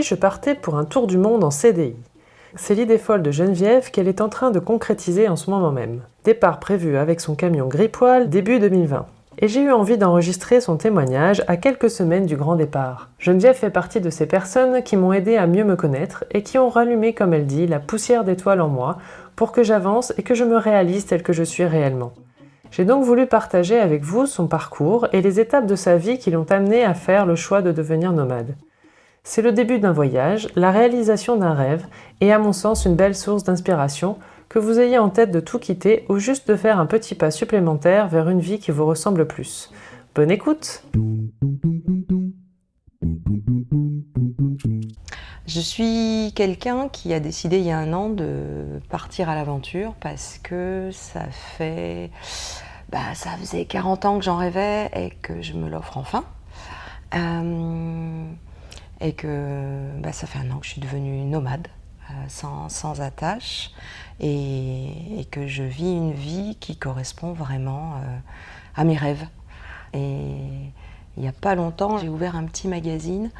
je partais pour un tour du monde en CDI C'est l'idée folle de Geneviève qu'elle est en train de concrétiser en ce moment même. Départ prévu avec son camion gris-poil début 2020 et j'ai eu envie d'enregistrer son témoignage à quelques semaines du grand départ. Geneviève fait partie de ces personnes qui m'ont aidé à mieux me connaître et qui ont rallumé, comme elle dit, la poussière d'étoiles en moi pour que j'avance et que je me réalise tel que je suis réellement. J'ai donc voulu partager avec vous son parcours et les étapes de sa vie qui l'ont amené à faire le choix de devenir nomade. C'est le début d'un voyage, la réalisation d'un rêve et à mon sens une belle source d'inspiration que vous ayez en tête de tout quitter ou juste de faire un petit pas supplémentaire vers une vie qui vous ressemble plus. Bonne écoute Je suis quelqu'un qui a décidé il y a un an de partir à l'aventure parce que ça fait... Bah, ça faisait 40 ans que j'en rêvais et que je me l'offre enfin. Euh, et que bah, ça fait un an que je suis devenue nomade, euh, sans, attache et, que je vis une vie qui correspond vraiment euh, à mes rêves. Et il n'y a pas longtemps, j'ai ouvert un petit magazine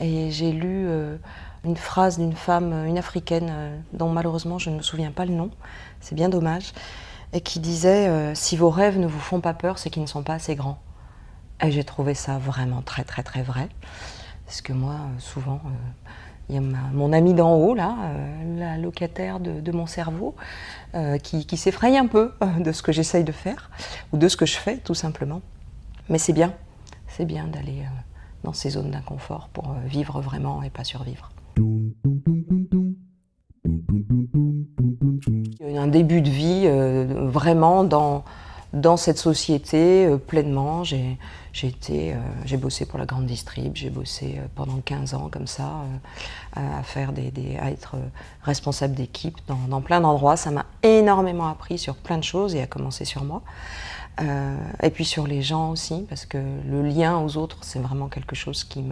et j'ai lu euh, une phrase d'une femme, une africaine, dont malheureusement je ne me souviens pas le nom, c'est bien dommage, et qui disait Si vos rêves ne vous font pas peur, c'est qu'ils ne sont pas assez grands ». Et j'ai trouvé ça vraiment très très très vrai, parce que moi, souvent, il y a mon ami d'en haut, là, euh, la locataire de, mon cerveau, euh, qui, s'effraie un peu euh, de ce que j'essaye de faire, ou de ce que je fais, tout simplement. Mais c'est bien, c'est bien d'aller dans ces zones d'inconfort pour vivre vraiment et pas survivre. Un début de vie vraiment dans, dans cette société euh, pleinement. J'ai euh, j'ai bossé pour la grande distrib, j'ai bossé euh, pendant 15 ans comme ça, à, faire des, à être responsable d'équipe dans, plein d'endroits. Ça m'a énormément appris sur plein de choses et à commencer sur moi. et puis sur les gens aussi, parce que le lien aux autres, c'est vraiment quelque chose qui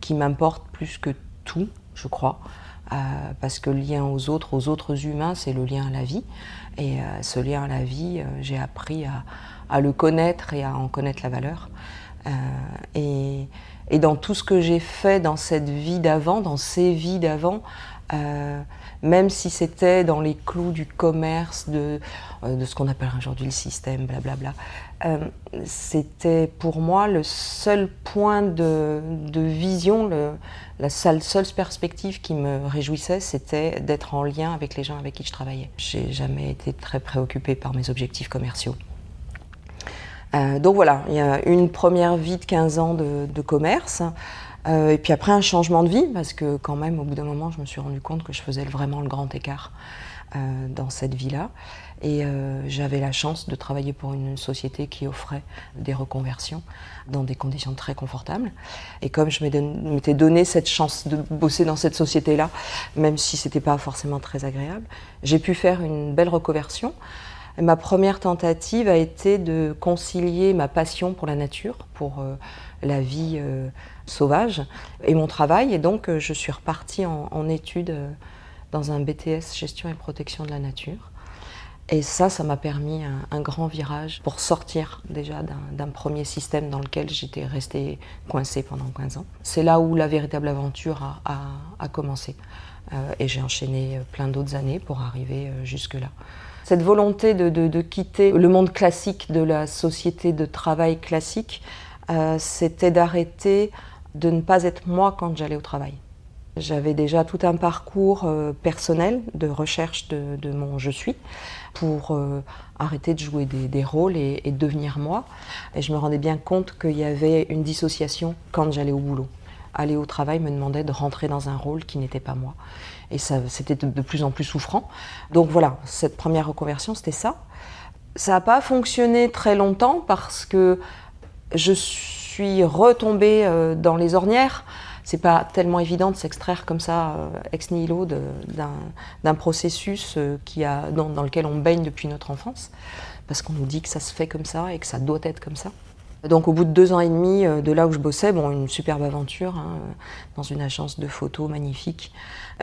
qui m'importe plus que tout, je crois. parce que le lien aux autres, aux autres humains, c'est le lien à la vie. Et euh, ce lien à la vie, euh, j'ai appris à, le connaître et à en connaître la valeur. Euh, et, dans tout ce que j'ai fait dans cette vie d'avant, dans ces vies d'avant, même si c'était dans les clous du commerce, de, de ce qu'on appelle aujourd'hui le système, blablabla, c'était pour moi le seul point de, vision, la seule, seule, perspective qui me réjouissait, c'était d'être en lien avec les gens avec qui je travaillais. J'ai jamais été très préoccupée par mes objectifs commerciaux. Euh, donc voilà, il y a une première vie de 15 ans de, commerce, euh, et puis après un changement de vie, parce que quand même, au bout d'un moment, je me suis rendu compte que je faisais vraiment le grand écart euh, dans cette vie-là. Et euh, j'avais la chance de travailler pour une société qui offrait des reconversions dans des conditions très confortables. Et comme je m'étais donné cette chance de bosser dans cette société-là, même si ce n'était pas forcément très agréable, j'ai pu faire une belle reconversion. ma première tentative a été de concilier ma passion pour la nature, pour euh, la vie sauvage, et mon travail. Et donc, je suis repartie en études dans un BTS Gestion et Protection de la Nature. Et ça, ça m'a permis un, grand virage pour sortir déjà d'un premier système dans lequel j'étais restée coincée pendant 15 ans. C'est là où la véritable aventure a, commencé. Euh, et j'ai enchaîné plein d'autres années pour arriver euh, jusque-là. Cette volonté de, quitter le monde classique de la société de travail classique, euh, c'était d'arrêter de ne pas être moi quand j'allais au travail. J'avais déjà tout un parcours euh, personnel de recherche de, mon je suis pour euh, arrêter de jouer des, rôles et, devenir moi. Et je me rendais bien compte qu'il y avait une dissociation quand j'allais au boulot. Aller au travail me demandait de rentrer dans un rôle qui n'était pas moi. Et c'était de, de, plus en plus souffrant. Donc voilà, cette première reconversion, c'était ça. Ça n'a pas fonctionné très longtemps parce que je suis retombée euh, dans les ornières c'est pas tellement évident de s'extraire comme ça euh, ex nihilo d'un processus euh, dans, lequel on baigne depuis notre enfance, parce qu'on nous dit que ça se fait comme ça et que ça doit être comme ça. Donc au bout de deux ans et demi euh, de là où je bossais, bon, une superbe aventure hein, dans une agence de photos magnifique,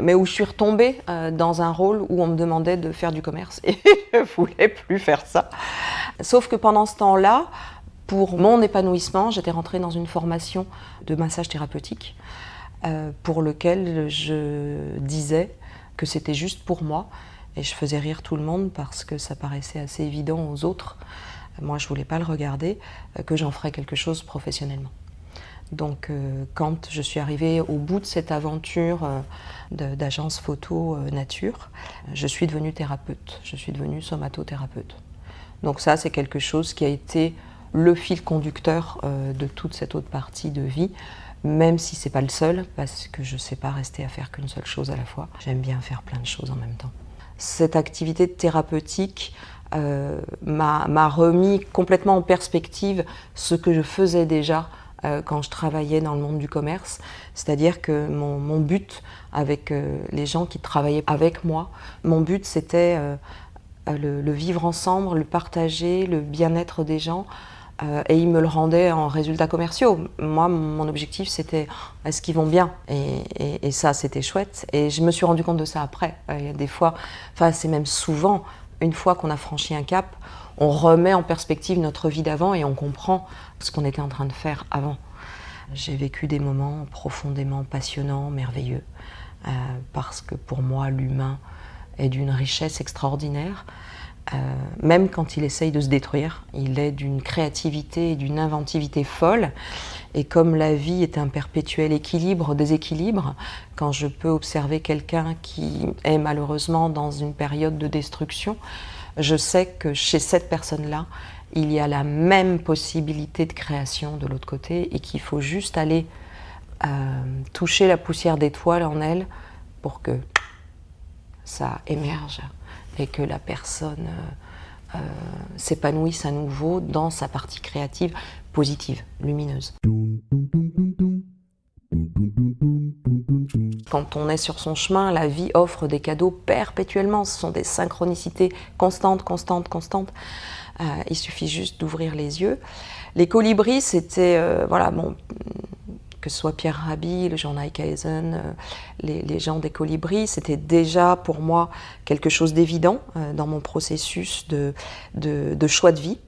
mais où je suis retombée dans un rôle où on me demandait de faire du commerce et je voulais plus faire ça. Sauf que pendant ce temps-là, pour mon épanouissement, j'étais rentrée dans une formation de massage thérapeutique euh, pour lequel je disais que c'était juste pour moi et je faisais rire tout le monde parce que ça paraissait assez évident aux autres. Moi, je voulais pas le regarder, euh, que j'en ferais quelque chose professionnellement. Donc, euh, quand je suis arrivée au bout de cette aventure d'agence photo nature, je suis devenue thérapeute, je suis devenue somatothérapeute. Donc ça, c'est quelque chose qui a été le fil conducteur de toute cette autre partie de vie, même si c'est pas le seul, parce que je ne sais pas rester à faire qu'une seule chose à la fois. J'aime bien faire plein de choses en même temps. Cette activité thérapeutique euh, m'a remis complètement en perspective ce que je faisais déjà euh, quand je travaillais dans le monde du commerce. C'est-à-dire que mon, but avec euh, les gens qui travaillaient avec moi, mon but c'était le, vivre ensemble, le partager, le bien-être des gens, euh, et ils me le rendaient en résultats commerciaux. Moi, mon objectif, c'était est-ce qu'ils vont bien? Et, ça, c'était chouette. Et je me suis rendu compte de ça après. Euh, il y a des fois, enfin, c'est même souvent, une fois qu'on a franchi un cap, on remet en perspective notre vie d'avant et on comprend ce qu'on était en train de faire avant. J'ai vécu des moments profondément passionnants, merveilleux, euh, parce que pour moi, l'humain est d'une richesse extraordinaire. Euh, même quand il essaye de se détruire, il est d'une créativité et d'une inventivité folle. Et comme la vie est un perpétuel équilibre, déséquilibre, quand je peux observer quelqu'un qui est malheureusement dans une période de destruction, je sais que chez cette personne-là, il y a la même possibilité de création de l'autre côté et qu'il faut juste aller euh, toucher la poussière d'étoiles en elle pour que ça émerge et que la personne euh, euh, s'épanouisse à nouveau dans sa partie créative positive, lumineuse. Quand on est sur son chemin, la vie offre des cadeaux perpétuellement. Ce sont des synchronicités constantes, constantes, constantes. Euh, il suffit juste d'ouvrir les yeux. Les colibris, c'était, voilà, que ce soit Pierre Rabhi, le Jean Nijkaisen, euh, les, gens des colibris, c'était déjà pour moi quelque chose d'évident euh, dans mon processus de, choix de vie.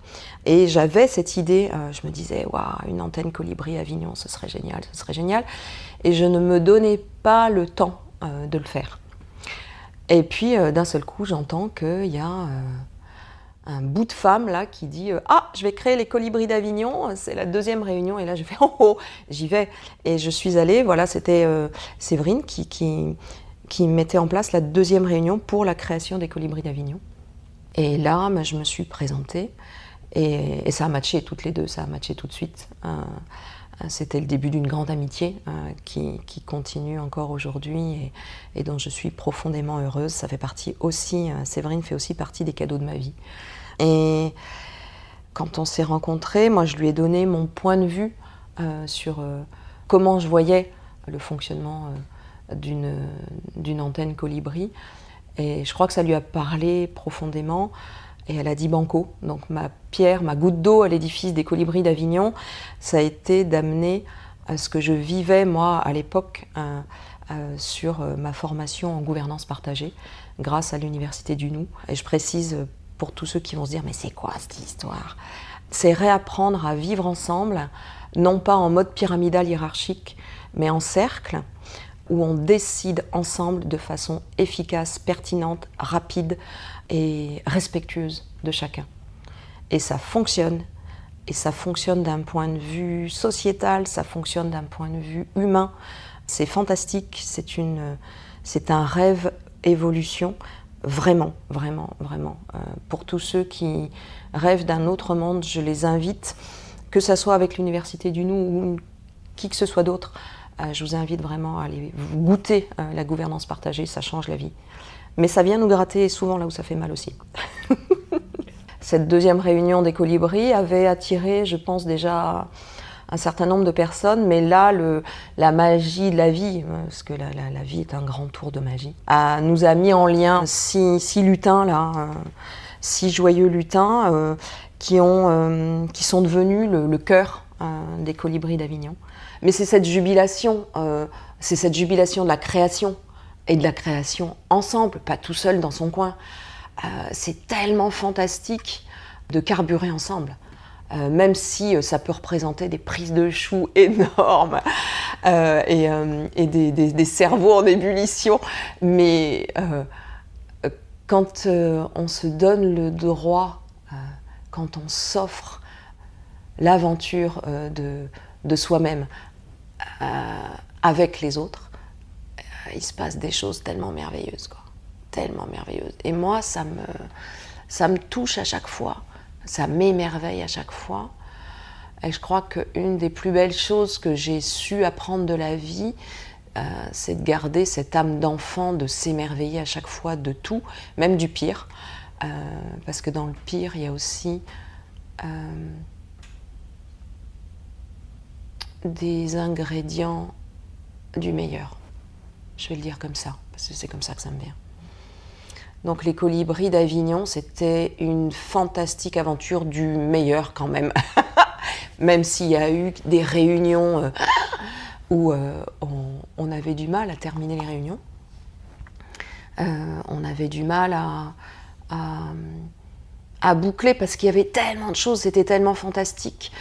Et j'avais cette idée, euh, je me disais, waouh, une antenne colibri Avignon, ce serait génial, ce serait génial. Et je ne me donnais pas le temps de le faire. Et puis, d'un seul coup, j'entends qu'il y a un bout de femme là qui dit euh, Ah, je vais créer les colibris d'Avignon, c'est la deuxième réunion. Et là, je fais Oh, oh j'y vais. Et je suis allée, voilà, c'était euh, Séverine qui, qui, mettait en place la deuxième réunion pour la création des colibris d'Avignon. Et là, ben, je me suis présentée et, ça a matché toutes les deux, ça a matché tout de suite. Euh, c'était le début d'une grande amitié qui, qui, continue encore aujourd'hui et, dont je suis profondément heureuse. Ça fait partie aussi, Séverine fait aussi partie des cadeaux de ma vie. Et quand on s'est rencontrés, moi je lui ai donné mon point de vue euh, sur euh, comment je voyais le fonctionnement euh, d'une antenne colibri. Et je crois que ça lui a parlé profondément. Et elle a dit banco. Donc ma pierre, ma goutte d'eau à l'édifice des colibris d'Avignon, ça a été d'amener ce que je vivais moi à l'époque sur ma formation en gouvernance partagée grâce à l'université du Nou. Et je précise pour tous ceux qui vont se dire mais c'est quoi cette histoire? C'est réapprendre à vivre ensemble, non pas en mode pyramidal hiérarchique, mais en cercle, où on décide ensemble de façon efficace, pertinente, rapide et respectueuse de chacun. Et ça fonctionne, et ça fonctionne d'un point de vue sociétal, ça fonctionne d'un point de vue humain. C'est fantastique, c'est un rêve évolution Vraiment, vraiment, vraiment. Euh, pour tous ceux qui rêvent d'un autre monde, je les invite, que ce soit avec l'Université du Nou ou qui que ce soit d'autre, euh, je vous invite vraiment à aller goûter euh, la gouvernance partagée, ça change la vie. Mais ça vient nous gratter souvent là où ça fait mal aussi. Cette deuxième réunion des colibris avait attiré, je pense déjà, un certain nombre de personnes, mais là, le, la magie de la vie, parce que la, vie est un grand tour de magie, nous a mis en lien six, lutins, là, euh, six joyeux lutins, euh, qui, ont, euh, qui sont devenus le, cœur des colibris d'Avignon. Mais c'est cette jubilation, c'est cette jubilation de la création, et de la création ensemble, pas tout seul dans son coin. c'est tellement fantastique de carburer ensemble. Euh, même si ça peut représenter des prises de choux énormes et, des, cerveaux en ébullition. Mais quand on se donne le droit, quand on s'offre l'aventure de, soi-même avec les autres, il se passe des choses tellement merveilleuses. Quoi tellement merveilleuse. Et moi, ça me, ça me touche à chaque fois, ça m'émerveille à chaque fois. Et je crois qu'une des plus belles choses que j'ai su apprendre de la vie, euh, c'est de garder cette âme d'enfant, de s'émerveiller à chaque fois de tout, même du pire. Euh, parce que dans le pire, il y a aussi euh, des ingrédients du meilleur. Je vais le dire comme ça, parce que c'est comme ça que ça me vient. Donc les colibris d'Avignon, c'était une fantastique aventure du meilleur quand même. même s'il y a eu des réunions euh, où euh, on, avait du mal à terminer les réunions. Euh, on avait du mal à, boucler parce qu'il y avait tellement de choses, c'était tellement fantastique.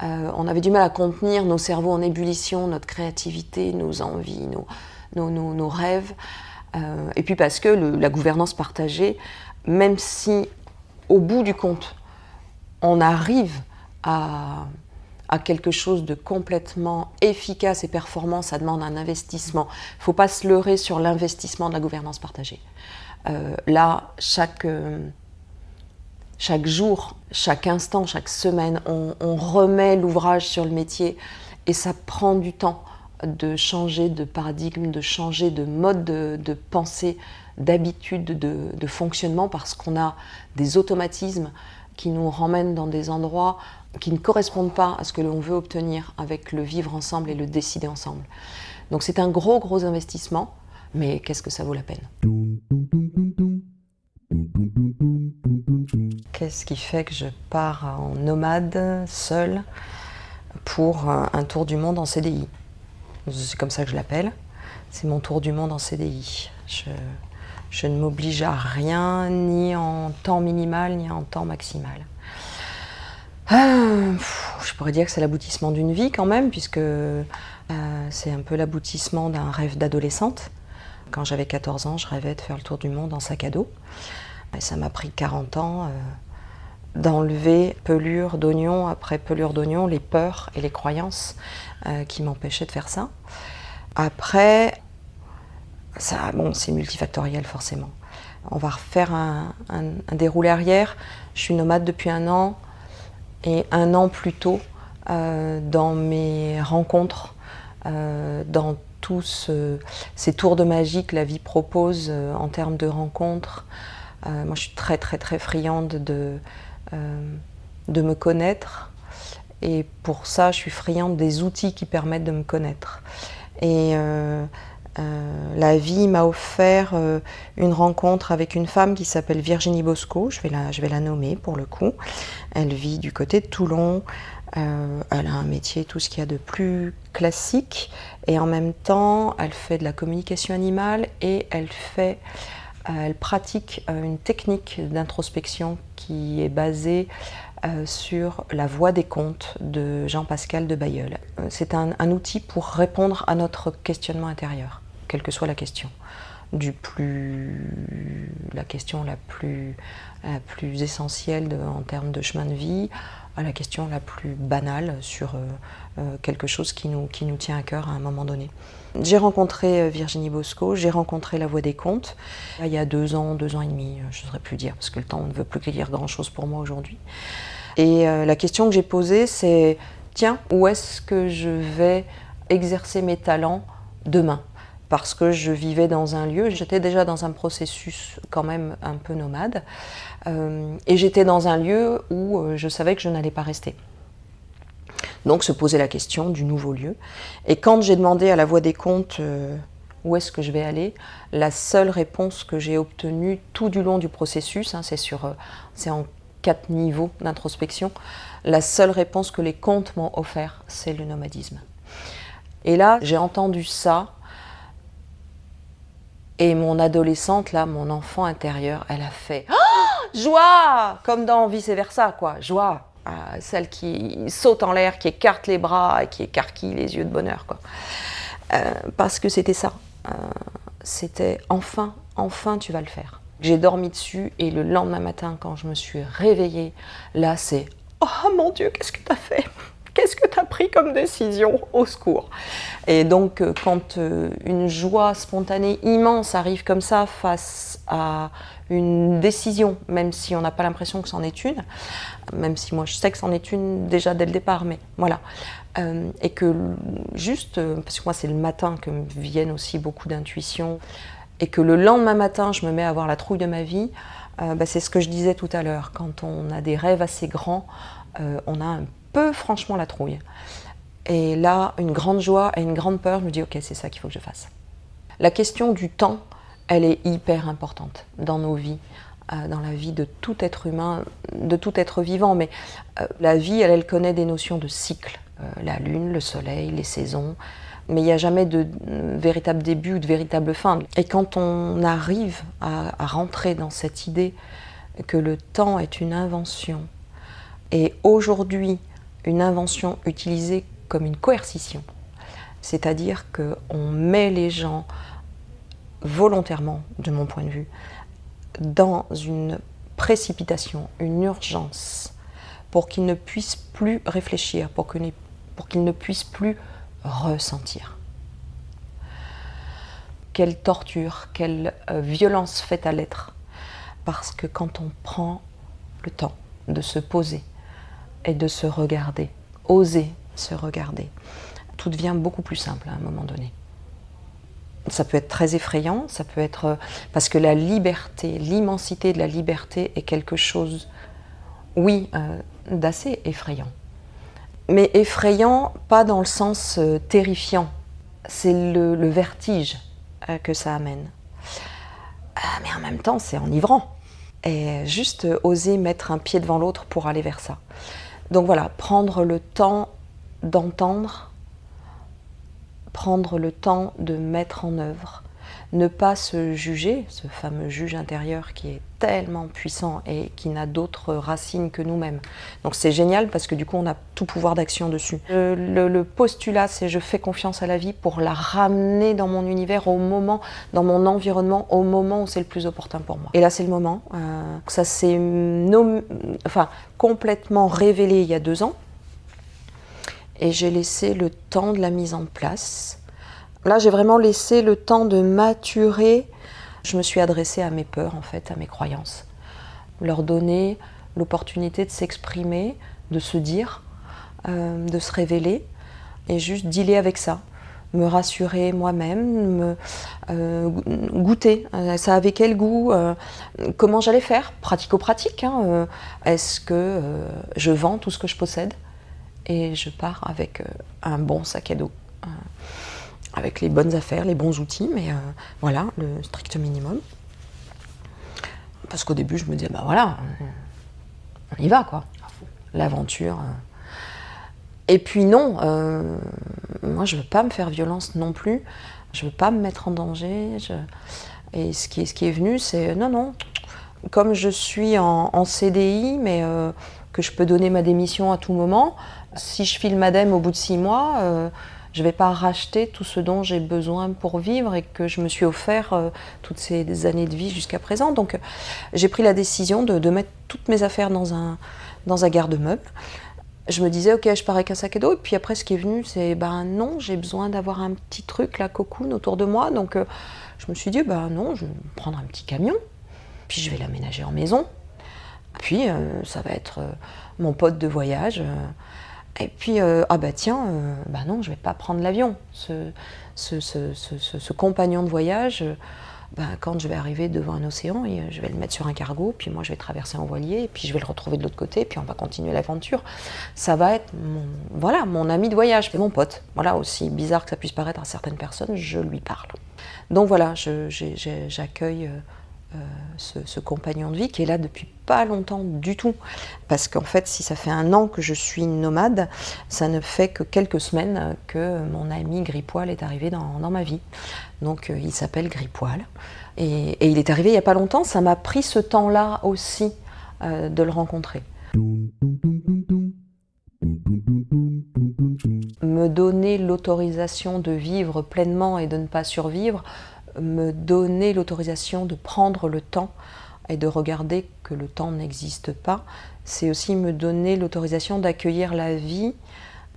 on avait du mal à contenir nos cerveaux en ébullition, notre créativité, nos envies, nos rêves. Euh, et puis parce que la gouvernance partagée, même si au bout du compte, on arrive à, quelque chose de complètement efficace et performant, ça demande un investissement. Il ne faut pas se leurrer sur l'investissement de la gouvernance partagée. Euh, là, chaque, euh, chaque jour, chaque instant, chaque semaine, on, on remet l'ouvrage sur le métier et ça prend du temps de changer de paradigme, de changer de mode de, pensée, d'habitude de, fonctionnement, parce qu'on a des automatismes qui nous ramènent dans des endroits qui ne correspondent pas à ce que l'on veut obtenir avec le vivre ensemble et le décider ensemble. Donc c'est un gros, gros investissement, mais qu'est-ce que ça vaut la peine? Qu'est-ce qui fait que je pars en nomade, seul, pour un tour du monde en CDI c'est comme ça que je l'appelle. C'est mon tour du monde en CDI. Je, ne m'oblige à rien, ni en temps minimal, ni en temps maximal. Ah, je pourrais dire que c'est l'aboutissement d'une vie quand même, puisque euh, c'est un peu l'aboutissement d'un rêve d'adolescente. Quand j'avais 14 ans, je rêvais de faire le tour du monde en sac à dos. Et ça m'a pris 40 ans euh, d'enlever pelure d'oignon après pelure d'oignon, les peurs et les croyances euh, qui m'empêchaient de faire ça. Après, ça, bon, c'est multifactoriel forcément. On va refaire un, déroulé arrière. Je suis nomade depuis un an et un an plus tôt euh, dans mes rencontres, euh, dans tous ces tours de magie que la vie propose en termes de rencontres. moi, je suis très très très friande de, de me connaître, et pour ça, je suis friande des outils qui permettent de me connaître. Et euh, euh, la vie m'a offert euh, une rencontre avec une femme qui s'appelle Virginie Bosco, je vais, la, je vais la nommer pour le coup. Elle vit du côté de Toulon, elle a un métier, tout ce qu'il y a de plus classique, et en même temps, elle fait de la communication animale et elle fait, elle pratique une technique d'introspection qui est basée euh, sur la voie des contes de Jean-Pascal de Bayeul. Euh, c'est un, outil pour répondre à notre questionnement intérieur, quelle que soit la question. Du plus, la question la plus essentielle en termes de chemin de vie à la question la plus banale sur euh, quelque chose qui nous, tient à cœur à un moment donné. J'ai rencontré Virginie Bosco, j'ai rencontré La Voix des Contes, il y a deux ans, deux ans et demi, je ne saurais plus dire, parce que le temps ne veut plus dire grand-chose pour moi aujourd'hui. Et euh, la question que j'ai posée, c'est tiens, où est-ce que je vais exercer mes talents demain? Parce que je vivais dans un lieu, j'étais déjà dans un processus quand même un peu nomade, euh, et j'étais dans un lieu où euh, je savais que je n'allais pas rester. Donc se poser la question du nouveau lieu. Et quand j'ai demandé à la voix des comptes où est-ce que je vais aller, la seule réponse que j'ai obtenue tout du long du processus, hein, c'est sur, c'est en quatre niveaux d'introspection, la seule réponse que les contes m'ont offert, c'est le nomadisme. Et là, j'ai entendu ça, et mon adolescente, là, mon enfant intérieur, elle a fait oh, Joie Comme dans vice versa, quoi, joie. celle qui saute en l'air, qui écarte les bras et qui écarquille les yeux de bonheur. Quoi. parce que c'était ça. c'était enfin, enfin tu vas le faire. J'ai dormi dessus et le lendemain matin, quand je me suis réveillée, là c'est Oh mon Dieu, qu'est-ce que tu as fait? Qu'est-ce que tu as pris comme décision Au secours? Et donc, euh, quand euh, une joie spontanée immense arrive comme ça face à une décision, même si on n'a pas l'impression que c'en est une, même si moi je sais que c'en est une déjà dès le départ, mais voilà. Euh, et que juste, parce que moi c'est le matin que viennent aussi beaucoup d'intuitions, et que le lendemain matin je me mets à avoir la trouille de ma vie, bah, c'est ce que je disais tout à l'heure. Quand on a des rêves assez grands, on a un peu franchement la trouille. Et là, une grande joie et une grande peur, je me dis ok, c'est ça qu'il faut que je fasse. La question du temps, elle est hyper importante dans nos vies, euh, dans la vie de tout être humain, de tout être vivant. Mais euh, la vie, elle, elle, connaît des notions de cycle. Euh, la lune, le soleil, les saisons. Mais il n'y a jamais de véritable début ou de véritable fin. Et quand on arrive à rentrer dans cette idée que le temps est une invention, et aujourd'hui, une invention utilisée comme une coercition. C'est-à-dire qu'on met les gens volontairement, de mon point de vue, dans une précipitation, une urgence, pour qu'ils ne puissent plus réfléchir, pour qu'ils ne puissent plus ressentir. Quelle torture, quelle euh, violence faite à l'être. Parce que quand on prend le temps de se poser, et de se regarder, oser se regarder. Tout devient beaucoup plus simple à un moment donné. Ça peut être très effrayant, ça peut être parce que la liberté, l'immensité de la liberté est quelque chose, oui, euh, d'assez effrayant. Mais effrayant, pas dans le sens euh, terrifiant, c'est le, vertige euh, que ça amène. Ah, mais en même temps, c'est enivrant. Et juste oser mettre un pied devant l'autre pour aller vers ça. Donc voilà, prendre le temps d'entendre, prendre le temps de mettre en œuvre, ne pas se juger, ce fameux juge intérieur qui est tellement puissant et qui n'a d'autres racines que nous-mêmes. Donc c'est génial parce que du coup on a tout pouvoir d'action dessus. Le, postulat c'est je fais confiance à la vie pour la ramener dans mon univers au moment, dans mon environnement, au moment où c'est le plus opportun pour moi. Et là c'est le moment. Euh, ça s'est enfin, complètement révélé il y a deux ans et j'ai laissé le temps de la mise en place. Là j'ai vraiment laissé le temps de maturer je me suis adressée à mes peurs, en fait, à mes croyances. Leur donner l'opportunité de s'exprimer, de se dire, euh, de se révéler, et juste dealer avec ça. Me rassurer moi-même, me euh, goûter. Euh, ça avait quel goût Comment j'allais faire? Pratico-pratique. Hein, est-ce que je vends tout ce que je possède et je pars avec un bon sac à dos avec les bonnes affaires, les bons outils, mais euh, voilà, le strict minimum. Parce qu'au début, je me disais, bah voilà, on y va, quoi. L'aventure. Euh. Et puis non, euh, moi, je veux pas me faire violence non plus. Je veux pas me mettre en danger. Et ce qui, est, venu, c'est non, non. Comme je suis en, en CDI, mais que je peux donner ma démission à tout moment, si je file madame au bout de six mois, je ne vais pas racheter tout ce dont j'ai besoin pour vivre et que je me suis offert euh, toutes ces années de vie jusqu'à présent. Donc j'ai pris la décision de, mettre toutes mes affaires dans un, dans un garde-meuble. Je me disais, ok, je pars avec un sac à dos. Et puis après, ce qui est venu, c'est, ben non, j'ai besoin d'avoir un petit truc, la cocoon, autour de moi. Donc euh, je me suis dit, ben non, je vais prendre un petit camion. Puis je vais l'aménager en maison. Puis euh, ça va être mon pote de voyage. Et puis, euh, ah bah tiens, euh, bah non, je vais pas prendre l'avion. Ce, ce, ce, ce, compagnon de voyage, euh, bah, quand je vais arriver devant un océan, je vais le mettre sur un cargo, puis moi je vais traverser en voilier, et puis je vais le retrouver de l'autre côté, puis on va continuer l'aventure. Ça va être mon, voilà, mon ami de voyage, et mon pote. Voilà, aussi bizarre que ça puisse paraître à certaines personnes, je lui parle. Donc voilà, j'accueille euh, ce, compagnon de vie qui est là depuis pas longtemps du tout. Parce qu'en fait, si ça fait un an que je suis nomade, ça ne fait que quelques semaines que mon ami Gripoil est arrivé dans, ma vie. Donc euh, il s'appelle Gripoil. Et, il est arrivé il n'y a pas longtemps, ça m'a pris ce temps-là aussi euh, de le rencontrer. Me donner l'autorisation de vivre pleinement et de ne pas survivre, me donner l'autorisation de prendre le temps et de regarder que le temps n'existe pas, c'est aussi me donner l'autorisation d'accueillir la vie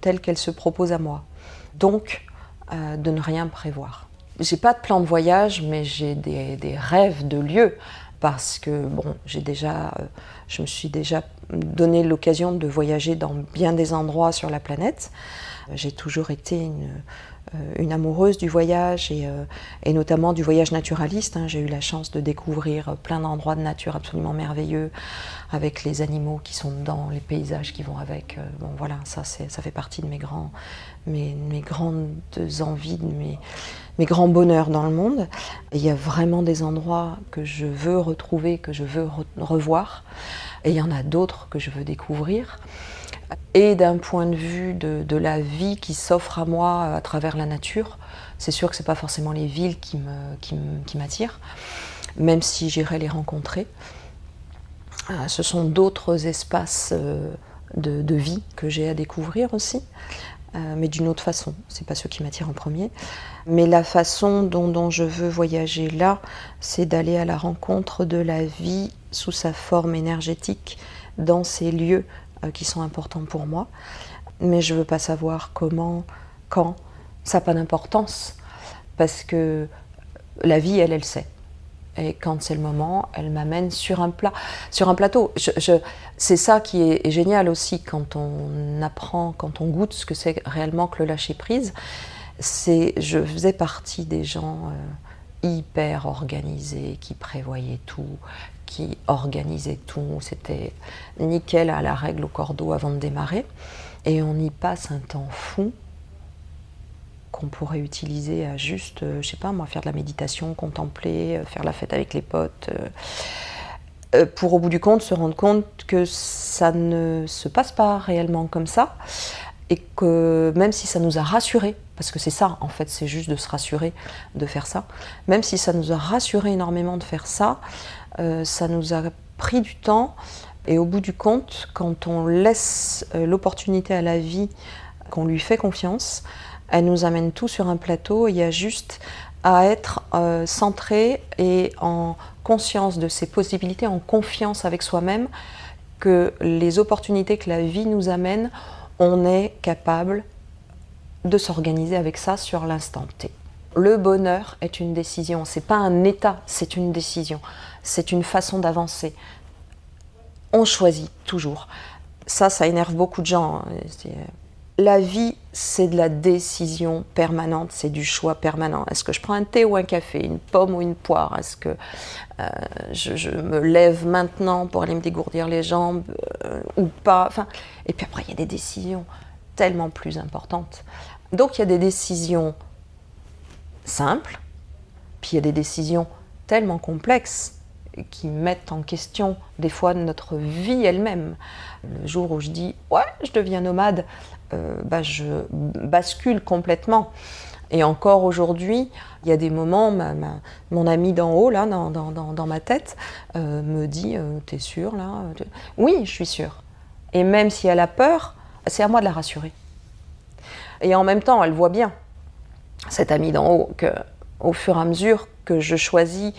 telle qu'elle se propose à moi. Donc, euh, de ne rien prévoir. J'ai pas de plan de voyage, mais j'ai des, rêves de lieux parce que bon, j'ai déjà, euh, je me suis déjà donné l'occasion de voyager dans bien des endroits sur la planète. J'ai toujours été une, une amoureuse du voyage et, euh, notamment du voyage naturaliste. Hein. J'ai eu la chance de découvrir plein d'endroits de nature absolument merveilleux avec les animaux qui sont dedans, les paysages qui vont avec. Euh, bon voilà, ça, ça fait partie de mes, grands, mes, mes grandes envies, de mes, mes grands bonheurs dans le monde. Il y a vraiment des endroits que je veux retrouver, que je veux re revoir. Et il y en a d'autres que je veux découvrir et d'un point de vue de, la vie qui s'offre à moi à travers la nature. C'est sûr que ce n'est pas forcément les villes qui m'attirent, même si j'irai les rencontrer. Euh, ce sont d'autres espaces euh, de, vie que j'ai à découvrir aussi, euh, mais d'une autre façon. Ce n'est pas ceux qui m'attirent en premier. Mais la façon dont, je veux voyager là, c'est d'aller à la rencontre de la vie sous sa forme énergétique dans ces lieux euh, qui sont importants pour moi. Mais je ne veux pas savoir comment, quand. Ça n'a pas d'importance. Parce que la vie, elle, elle sait. Et quand c'est le moment, elle m'amène sur un plat, sur un plateau. C'est ça qui est, est, génial aussi quand on apprend, quand on goûte ce que c'est réellement que le lâcher prise. C'est, je faisais partie des gens euh, hyper organisés, qui prévoyaient tout, qui organisait tout. C'était nickel à la règle au cordeau avant de démarrer. Et on y passe un temps fou qu'on pourrait utiliser à juste, euh, je sais pas moi, faire de la méditation, contempler, euh, faire la fête avec les potes, euh, pour au bout du compte se rendre compte que ça ne se passe pas réellement comme ça, et que même si ça nous a rassurés, parce que c'est ça en fait, c'est juste de se rassurer de faire ça, même si ça nous a rassuré énormément de faire ça, ça nous a pris du temps et au bout du compte, quand on laisse euh, l'opportunité à la vie, qu'on lui fait confiance, elle nous amène tout sur un plateau. Il y a juste à être euh, centré et en conscience de ses possibilités, en confiance avec soi-même, que les opportunités que la vie nous amène, on est capable de s'organiser avec ça sur l'instant T. Le bonheur est une décision, c'est pas un état, c'est une décision, c'est une façon d'avancer. On choisit toujours. Ça, ça énerve beaucoup de gens. Hein. La vie, c'est de la décision permanente, c'est du choix permanent. Est-ce que je prends un thé ou un café, une pomme ou une poire? Est-ce que euh, je, je, me lève maintenant pour aller me dégourdir les jambes euh, ou pas? Enfin, Et puis après, il y a des décisions tellement plus importantes. Donc il y a des décisions simples, puis il y a des décisions tellement complexes qui mettent en question des fois notre vie elle-même. Le jour où je dis « ouais, je deviens nomade euh, bah, je bascule complètement. Et encore aujourd'hui, il y a des moments, ma, mon ami d'en haut, là, dans, dans, dans ma tête, euh, me dit euh, « t'es sûre là ?» Oui, je suis sûre. Et même si elle a peur, c'est à moi de la rassurer. Et en même temps, elle voit bien cet ami d'en haut, que au fur et à mesure que je choisis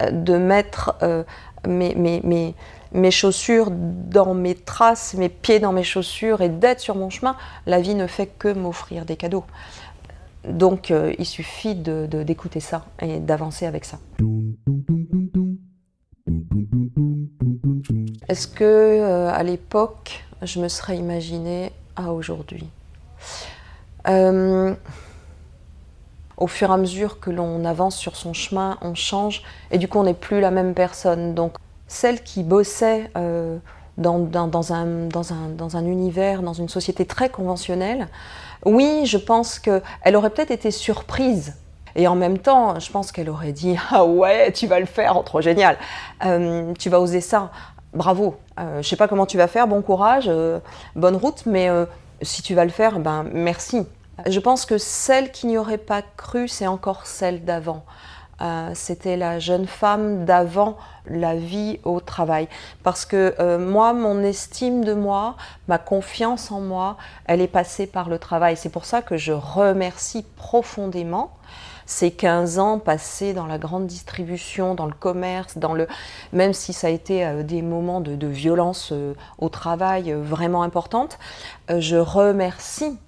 euh, de mettre euh, mes, chaussures dans mes traces, mes pieds dans mes chaussures et d'être sur mon chemin, la vie ne fait que m'offrir des cadeaux. Donc euh, il suffit d'écouter de, ça et d'avancer avec ça. Est-ce que à l'époque, je me serais imaginé à aujourd'hui? Au fur et à mesure que l'on avance sur son chemin, on change et du coup on n'est plus la même personne. Donc celle qui bossait euh, dans, un, univers, dans une société très conventionnelle, oui, je pense qu'elle aurait peut-être été surprise. Et en même temps, je pense qu'elle aurait dit « Ah ouais, tu vas le faire, oh, trop génial. Euh, Tu vas oser ça, bravo. Euh, Je sais pas comment tu vas faire, bon courage, euh, bonne route, mais si tu vas le faire, ben merci !» Je pense que celle qui n'y aurait pas cru, c'est encore celle d'avant. euh, c'était la jeune femme d'avant la vie au travail. Parce que euh, moi, mon estime de moi, ma confiance en moi, elle est passée par le travail. C'est pour ça que je remercie profondément ces 15 ans passés dans la grande distribution, dans le commerce, dans le, même si ça a été euh, des moments de, violence au travail vraiment importantes, je remercie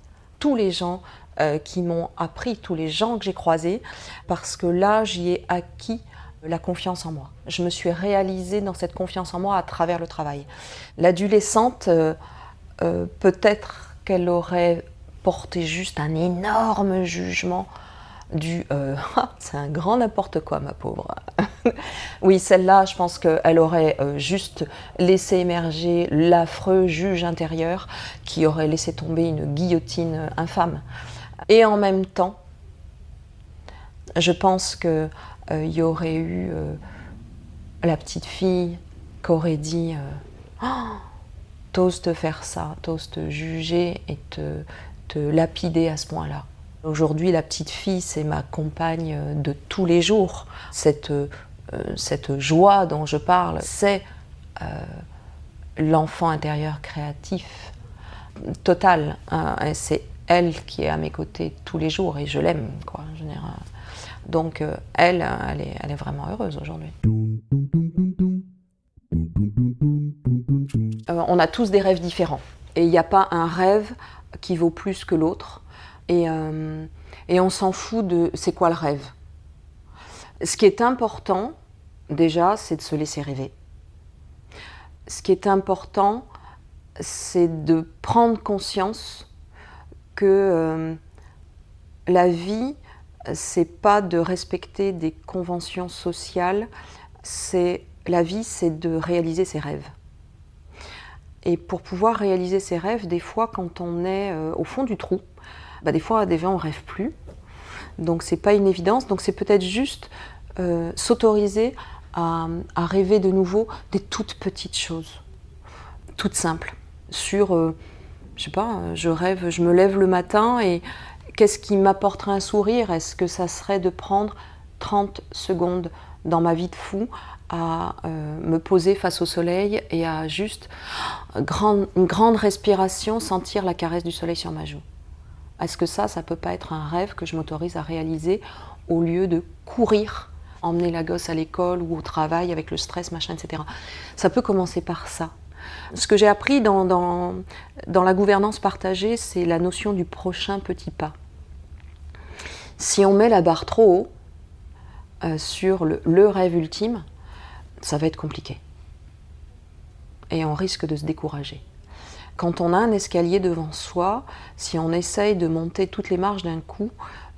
tous les gens euh, qui m'ont appris, tous les gens que j'ai croisés, parce que là, j'y ai acquis la confiance en moi. Je me suis réalisée dans cette confiance en moi à travers le travail. L'adolescente, euh, euh, peut-être qu'elle aurait porté juste un énorme jugement du c'est un grand n'importe quoi, ma pauvre. oui, celle-là, je pense qu'elle aurait juste laissé émerger l'affreux juge intérieur qui aurait laissé tomber une guillotine infâme. Et en même temps, je pense qu'il euh, y aurait eu euh, la petite fille qui aurait dit euh, oh, T'oses te faire ça, t'oses te juger et te, te lapider à ce point-là. Aujourd'hui, la petite fille, c'est ma compagne de tous les jours. Cette, cette joie dont je parle, c'est l'enfant intérieur créatif total. Hein, c'est elle qui est à mes côtés tous les jours et je l'aime. quoi. Donc euh, elle, elle est, vraiment heureuse aujourd'hui. Euh, on a tous des rêves différents et il n'y a pas un rêve qui vaut plus que l'autre et, euh, et on s'en fout de c'est quoi le rêve. Ce qui est important déjà, c'est de se laisser rêver. Ce qui est important, c'est de prendre conscience que euh, la vie, c'est pas de respecter des conventions sociales, c'est la vie, c'est de réaliser ses rêves. Et pour pouvoir réaliser ses rêves, des fois, quand on est euh, au fond du trou, bah, des fois, des fois, on rêve plus. Donc, c'est pas une évidence. Donc, c'est peut-être juste euh, s'autoriser à, rêver de nouveau des toutes petites choses, toutes simples, sur je sais pas, je rêve, je me lève le matin et qu'est-ce qui m'apporterait un sourire? Est-ce que ça serait de prendre 30 secondes dans ma vie de fou à euh, me poser face au soleil et à juste une grande respiration, sentir la caresse du soleil sur ma joue? Est-ce que ça, ça peut pas être un rêve que je m'autorise à réaliser au lieu de courir, emmener la gosse à l'école ou au travail avec le stress, machin, etc. Ça peut commencer par ça. Ce que j'ai appris dans, dans, la gouvernance partagée, c'est la notion du prochain petit pas. Si on met la barre trop haut euh, sur le, le rêve ultime, ça va être compliqué. Et on risque de se décourager. Quand on a un escalier devant soi, si on essaye de monter toutes les marches d'un coup,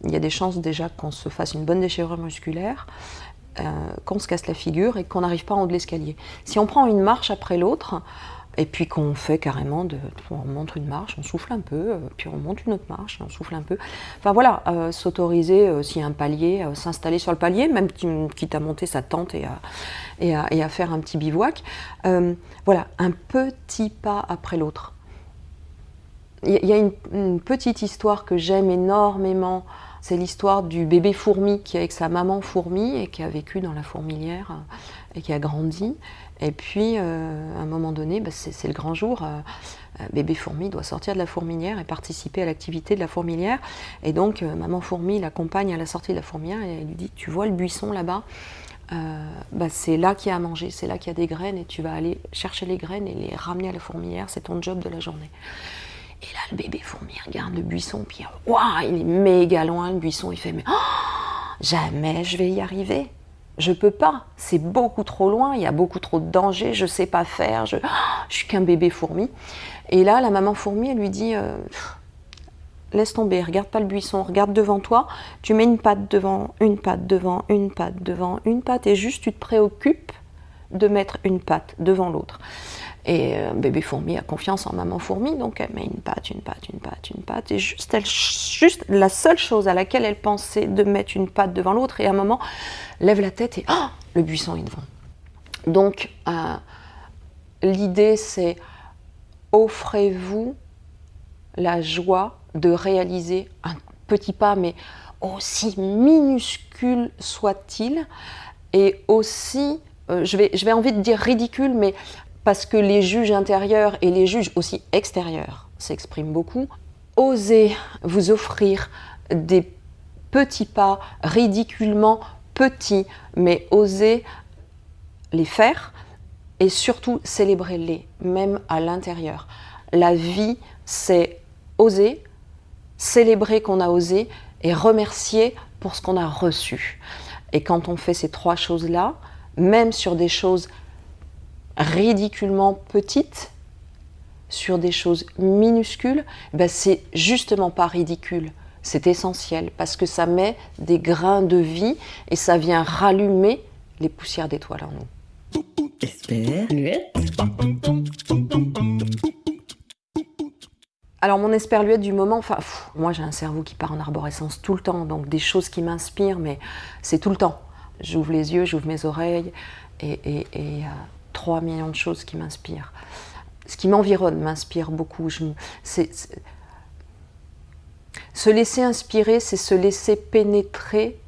il y a des chances déjà qu'on se fasse une bonne déchirure musculaire, euh, qu'on se casse la figure et qu'on n'arrive pas en haut de l'escalier. Si on prend une marche après l'autre, et puis qu'on fait carrément, de, on monte une marche, on souffle un peu, euh, puis on monte une autre marche, on souffle un peu. Enfin voilà, euh, s'autoriser, s'il y a un palier, s'installer sur le palier, même quitte à monter sa tente et à, et faire un petit bivouac. voilà, un petit pas après l'autre. Il y, a une, petite histoire que j'aime énormément, c'est l'histoire du bébé fourmi qui est avec sa maman fourmi et qui a vécu dans la fourmilière et qui a grandi. Et puis, euh, à un moment donné, bah, c'est le grand jour. Euh, euh, bébé fourmi doit sortir de la fourmilière et participer à l'activité de la fourmilière. Et donc, maman fourmi l'accompagne à la sortie de la fourmilière et elle lui dit Tu vois le buisson là-bas? Bah, c'est là qu'il y a à manger, c'est là qu'il y a des graines et tu vas aller chercher les graines et les ramener à la fourmilière, c'est ton job de la journée. Et là, le bébé fourmi regarde le buisson, puis waouh, il est méga loin le buisson, il fait mais oh, jamais je vais y arriver je peux pas, c'est beaucoup trop loin, il y a beaucoup trop de dangers, je sais pas faire, je, je suis qu'un bébé fourmi. Et là, la maman fourmi, elle lui dit euh, Laisse tomber, regarde pas le buisson, regarde devant toi, tu mets une patte devant, une patte devant, une patte devant, une patte, et juste tu te préoccupes de mettre une patte devant l'autre. Et euh, bébé fourmi a confiance en maman fourmi, donc elle met une patte, une patte, une patte, une patte. Et juste, elle, juste la seule chose à laquelle elle pensait de mettre une patte devant l'autre, et à un moment, lève la tête et oh, le buisson est devant. Donc, euh, l'idée, c'est offrez-vous la joie de réaliser un petit pas, mais aussi minuscule soit-il, et aussi, euh, je, vais, je vais envie de dire ridicule, mais parce que les juges intérieurs et les juges aussi extérieurs s'expriment beaucoup, osez vous offrir des petits pas ridiculement petits, mais osez les faire et surtout célébrer-les, même à l'intérieur. La vie, c'est oser, célébrer qu'on a osé et remercier pour ce qu'on a reçu. Et quand on fait ces trois choses-là, même sur des choses ridiculement petites, sur des choses minuscules, ben c'est justement pas ridicule, c'est essentiel parce que ça met des grains de vie et ça vient rallumer les poussières d'étoiles en nous. Alors mon esperluette du moment, enfin moi j'ai un cerveau qui part en arborescence tout le temps, donc des choses qui m'inspirent, mais c'est tout le temps. J'ouvre les yeux, j'ouvre mes oreilles, et a 3 millions de choses qui m'inspirent. Ce qui m'environne m'inspire beaucoup. Je, se laisser inspirer, c'est se laisser pénétrer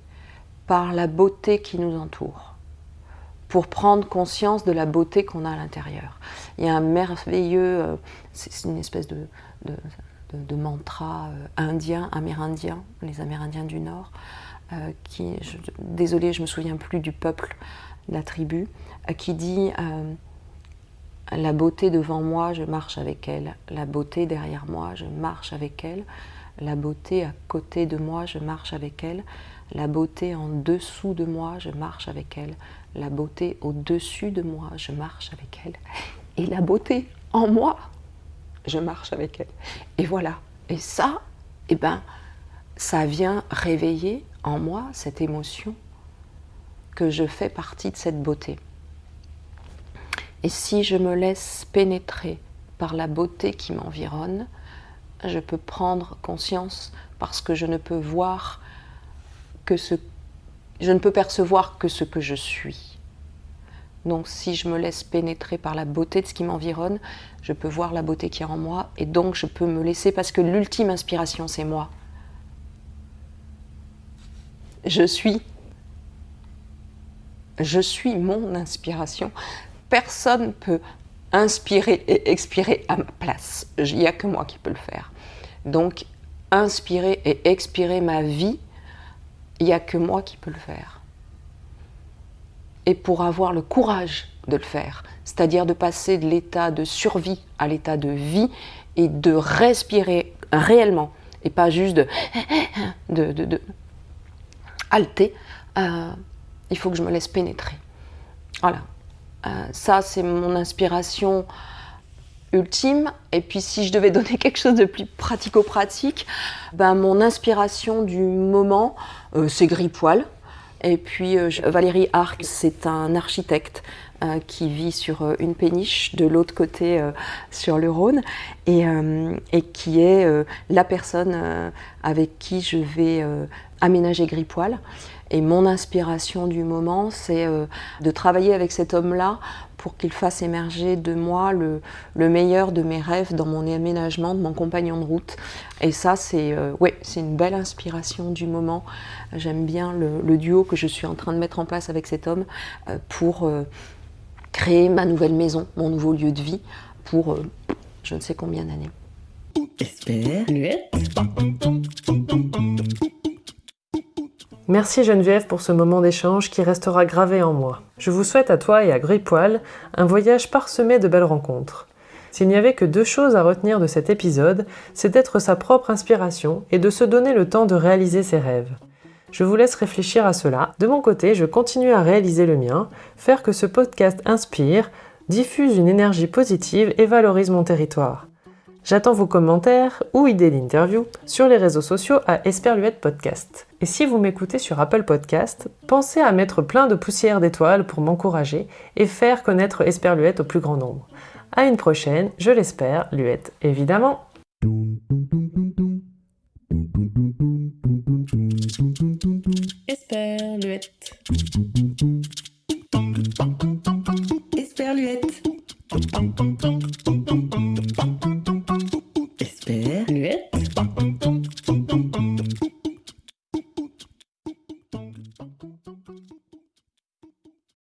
par la beauté qui nous entoure, pour prendre conscience de la beauté qu'on a à l'intérieur. Il y a un merveilleux, euh, c'est une espèce de, de, mantra euh, indien, amérindien, les Amérindiens du Nord, euh, qui, je, désolé, je me souviens plus du peuple, la tribu, qui dit la beauté devant moi, je marche avec elle. La beauté derrière moi, je marche avec elle. La beauté à côté de moi, je marche avec elle. La beauté en dessous de moi, je marche avec elle. La beauté au-dessus de moi, je marche avec elle. Et la beauté en moi, je marche avec elle. Et voilà. Et ça, eh ben, ça vient réveiller en moi cette émotion que je fais partie de cette beauté. Et si je me laisse pénétrer par la beauté qui m'environne, je peux prendre conscience parce que je ne peux voir que ce je ne peux percevoir que ce que je suis. Donc si je me laisse pénétrer par la beauté de ce qui m'environne, je peux voir la beauté qui est en moi et donc je peux me laisser parce que l'ultime inspiration c'est moi. Je suis je suis mon inspiration. Personne peut inspirer et expirer à ma place. Il n'y a que moi qui peux le faire. Donc, inspirer et expirer ma vie, il n'y a que moi qui peux le faire. Et pour avoir le courage de le faire, c'est-à-dire de passer de l'état de survie à l'état de vie et de respirer réellement et pas juste de, de, halter, euh, il faut que je me laisse pénétrer. Voilà. Euh, ça, c'est mon inspiration ultime. Et puis, si je devais donner quelque chose de plus pratico-pratique, ben, mon inspiration du moment, euh, c'est Gripoil. Et puis, euh, Valérie Arc, c'est un architecte qui vit sur une péniche de l'autre côté sur le Rhône et, et qui est la personne avec qui je vais aménager Gripoil. Et mon inspiration du moment, c'est euh, de travailler avec cet homme-là pour qu'il fasse émerger de moi le, meilleur de mes rêves dans mon aménagement, de mon compagnon de route. Et ça, c'est euh, une belle inspiration du moment. J'aime bien le, duo que je suis en train de mettre en place avec cet homme euh, pour créer ma nouvelle maison, mon nouveau lieu de vie, pour je ne sais combien d'années. Merci Geneviève pour ce moment d'échange qui restera gravé en moi. Je vous souhaite à toi et à Gripoil un voyage parsemé de belles rencontres. S'il n'y avait que deux choses à retenir de cet épisode, c'est d'être sa propre inspiration et de se donner le temps de réaliser ses rêves. Je vous laisse réfléchir à cela. De mon côté, je continue à réaliser le mien, faire que ce podcast inspire, diffuse une énergie positive et valorise mon territoire. J'attends vos commentaires ou idées d'interview sur les réseaux sociaux à Esperluette Podcast. Et si vous m'écoutez sur Apple Podcast, pensez à mettre plein de poussière d'étoiles pour m'encourager et faire connaître Esperluette au plus grand nombre. À une prochaine, je l'espère, Luette évidemment. Esperluette. Esperluette.